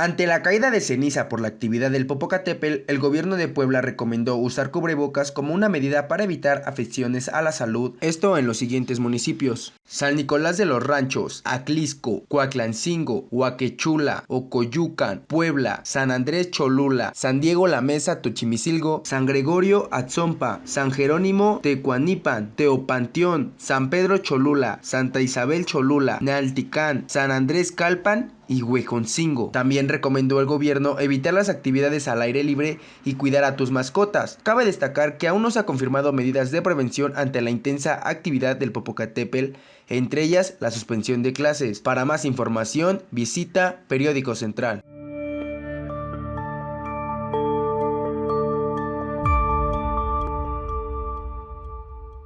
Ante la caída de ceniza por la actividad del Popocatépetl, el gobierno de Puebla recomendó usar cubrebocas como una medida para evitar afecciones a la salud, esto en los siguientes municipios. San Nicolás de los Ranchos, Aclisco, Coaclancingo, Huaquechula, Ocoyucan, Puebla, San Andrés Cholula, San Diego La Mesa, Tochimicilgo, San Gregorio Atzompa, San Jerónimo Tecuanipan, Teopanteón, San Pedro Cholula, Santa Isabel Cholula, Nealticán, San Andrés Calpan y Huejoncingo. También recomendó el gobierno evitar las actividades al aire libre y cuidar a tus mascotas. Cabe destacar que aún no se han confirmado medidas de prevención ante la intensa actividad del Popocatépetl, entre ellas la suspensión de clases. Para más información, visita Periódico Central.